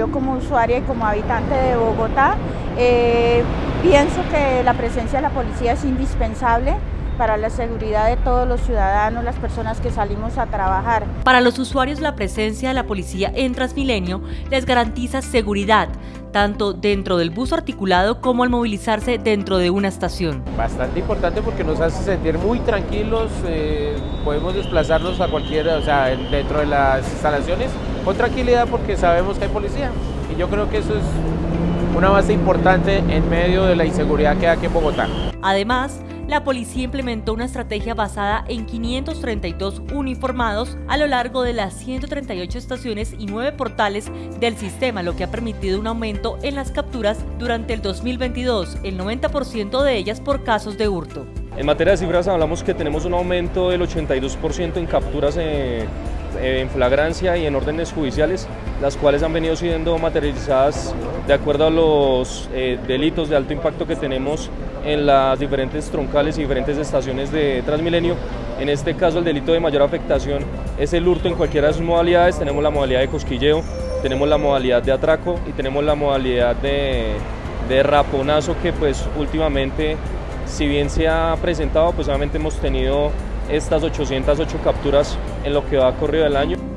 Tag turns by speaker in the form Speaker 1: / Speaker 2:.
Speaker 1: yo como usuaria y como habitante de Bogotá, eh, pienso que la presencia de la policía es indispensable para la seguridad de todos los ciudadanos, las personas que salimos a trabajar.
Speaker 2: Para los usuarios la presencia de la policía en Transmilenio les garantiza seguridad, tanto dentro del bus articulado como al movilizarse dentro de una estación.
Speaker 3: Bastante importante porque nos hace sentir muy tranquilos, eh, podemos desplazarnos a cualquiera, o sea, dentro de las instalaciones con tranquilidad porque sabemos que hay policía. Y yo creo que eso es una base importante en medio de la inseguridad que hay aquí en Bogotá.
Speaker 2: Además, la policía implementó una estrategia basada en 532 uniformados a lo largo de las 138 estaciones y 9 portales del sistema, lo que ha permitido un aumento en las capturas durante el 2022, el 90% de ellas por casos de hurto.
Speaker 4: En materia de cifras hablamos que tenemos un aumento del 82% en capturas eh, en flagrancia y en órdenes judiciales, las cuales han venido siendo materializadas de acuerdo a los eh, delitos de alto impacto que tenemos en las diferentes troncales y diferentes estaciones de Transmilenio. En este caso el delito de mayor afectación es el hurto en cualquiera de sus modalidades, tenemos la modalidad de cosquilleo, tenemos la modalidad de atraco y tenemos la modalidad de, de raponazo que pues últimamente si bien se ha presentado pues obviamente hemos tenido estas 808 capturas en lo que va corrido del año.